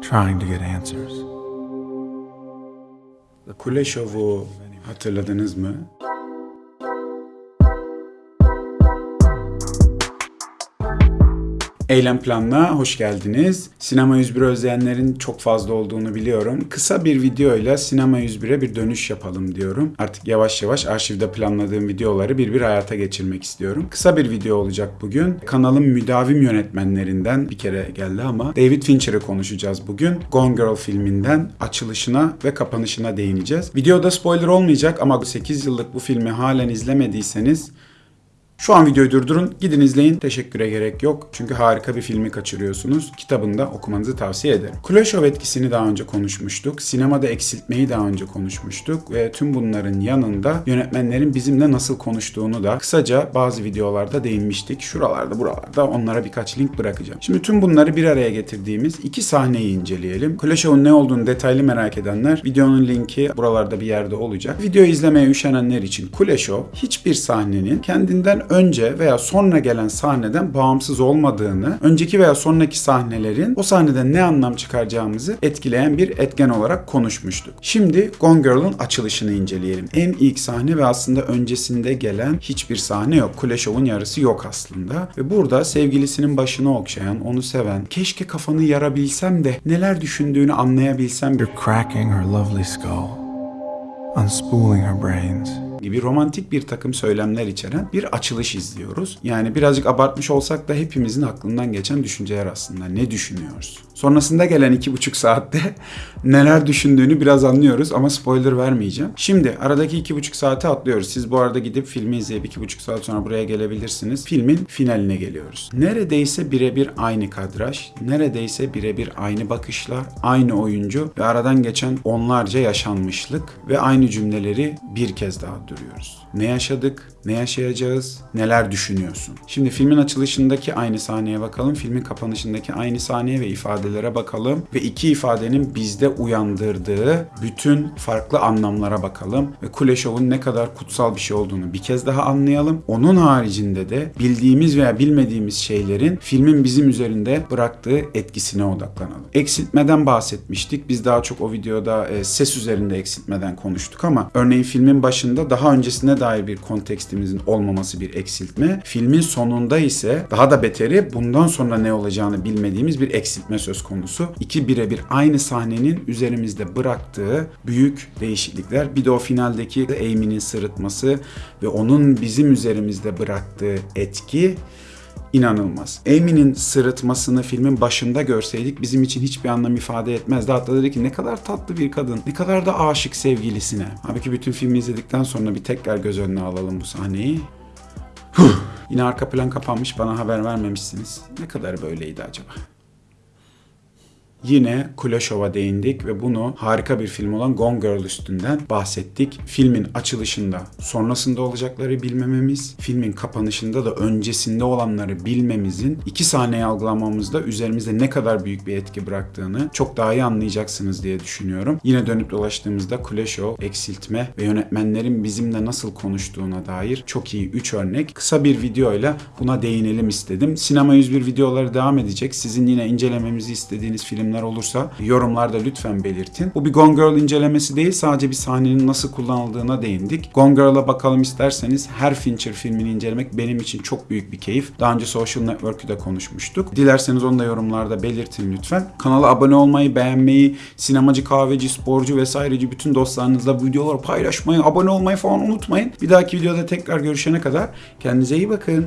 trying to get answers. Hatırladınız mı? Eylem Plan'la hoş geldiniz. Sinema 101 özleyenlerin çok fazla olduğunu biliyorum. Kısa bir videoyla Sinema 101'e bir dönüş yapalım diyorum. Artık yavaş yavaş arşivde planladığım videoları bir bir hayata geçirmek istiyorum. Kısa bir video olacak bugün. Kanalın müdavim yönetmenlerinden bir kere geldi ama David Fincher'ı konuşacağız bugün. Gone Girl filminden açılışına ve kapanışına değineceğiz. Videoda spoiler olmayacak ama 8 yıllık bu filmi halen izlemediyseniz şu an videoyu durdurun, gidin izleyin. Teşekküre gerek yok. Çünkü harika bir filmi kaçırıyorsunuz. Kitabını da okumanızı tavsiye ederim. Kuleshov etkisini daha önce konuşmuştuk. Sinemada eksiltmeyi daha önce konuşmuştuk. Ve tüm bunların yanında yönetmenlerin bizimle nasıl konuştuğunu da kısaca bazı videolarda değinmiştik. Şuralarda buralarda onlara birkaç link bırakacağım. Şimdi tüm bunları bir araya getirdiğimiz iki sahneyi inceleyelim. Kuleşov'un ne olduğunu detaylı merak edenler videonun linki buralarda bir yerde olacak. Videoyu izlemeye üşenenler için Kuleşov hiçbir sahnenin kendinden önce veya sonra gelen sahneden bağımsız olmadığını, önceki veya sonraki sahnelerin o sahneden ne anlam çıkaracağımızı etkileyen bir etken olarak konuşmuştuk. Şimdi Gone Girl'ın açılışını inceleyelim. En ilk sahne ve aslında öncesinde gelen hiçbir sahne yok. Kuleshow'un yarısı yok aslında. Ve burada sevgilisinin başını okşayan, onu seven, keşke kafanı yarabilsem de neler düşündüğünü anlayabilsem You're cracking her lovely skull, unspooling her brains. Gibi romantik bir takım söylemler içeren bir açılış izliyoruz. Yani birazcık abartmış olsak da hepimizin aklından geçen düşünceler aslında. Ne düşünüyoruz? Sonrasında gelen iki buçuk saatte neler düşündüğünü biraz anlıyoruz ama spoiler vermeyeceğim. Şimdi aradaki iki buçuk saate atlıyoruz. Siz bu arada gidip filmi izleyip iki buçuk saat sonra buraya gelebilirsiniz. Filmin finaline geliyoruz. Neredeyse birebir aynı kadraj, neredeyse birebir aynı bakışlar, aynı oyuncu ve aradan geçen onlarca yaşanmışlık ve aynı cümleleri bir kez daha duruyoruz. Ne yaşadık, ne yaşayacağız, neler düşünüyorsun? Şimdi filmin açılışındaki aynı sahneye bakalım, filmin kapanışındaki aynı sahneye ve ifadelere bakalım ve iki ifadenin bizde uyandırdığı bütün farklı anlamlara bakalım ve Kuleshow'un ne kadar kutsal bir şey olduğunu bir kez daha anlayalım. Onun haricinde de bildiğimiz veya bilmediğimiz şeylerin filmin bizim üzerinde bıraktığı etkisine odaklanalım. Eksiltmeden bahsetmiştik. Biz daha çok o videoda e, ses üzerinde eksiltmeden konuştuk ama örneğin filmin başında daha öncesine dair bir kontekstimizin olmaması bir eksiltme. Filmin sonunda ise daha da beteri bundan sonra ne olacağını bilmediğimiz bir eksiltme söz konusu. İki birebir aynı sahnenin üzerimizde bıraktığı büyük değişiklikler. Bir de o finaldeki Amy'nin sırıtması ve onun bizim üzerimizde bıraktığı etki inanılmaz. Amy'nin sırıtmasını filmin başında görseydik bizim için hiçbir anlam ifade etmezdi. Hatta dedi ki ne kadar tatlı bir kadın, ne kadar da aşık sevgilisine. Halbuki bütün filmi izledikten sonra bir tekrar göz önüne alalım bu sahneyi. Huh! Yine arka plan kapanmış bana haber vermemişsiniz. Ne kadar böyleydi acaba? Yine Kuleshow'a değindik ve bunu harika bir film olan Gone Girl üstünden bahsettik. Filmin açılışında sonrasında olacakları bilmememiz, filmin kapanışında da öncesinde olanları bilmemizin iki sahneyi algılamamızda üzerimizde ne kadar büyük bir etki bıraktığını çok daha iyi anlayacaksınız diye düşünüyorum. Yine dönüp dolaştığımızda Kuleshow, eksiltme ve yönetmenlerin bizimle nasıl konuştuğuna dair çok iyi 3 örnek. Kısa bir videoyla buna değinelim istedim. Sinema 101 videoları devam edecek. Sizin yine incelememizi istediğiniz film filmler olursa yorumlarda lütfen belirtin. Bu bir Gone Girl incelemesi değil sadece bir sahnenin nasıl kullanıldığına değindik. Gone Girl'a bakalım isterseniz her Fincher filmini incelemek benim için çok büyük bir keyif. Daha önce Social Network'ü de konuşmuştuk. Dilerseniz onu da yorumlarda belirtin lütfen. Kanala abone olmayı, beğenmeyi, sinemacı, kahveci, sporcu vesaireci bütün dostlarınızla videoları paylaşmayı, abone olmayı falan unutmayın. Bir dahaki videoda tekrar görüşene kadar kendinize iyi bakın.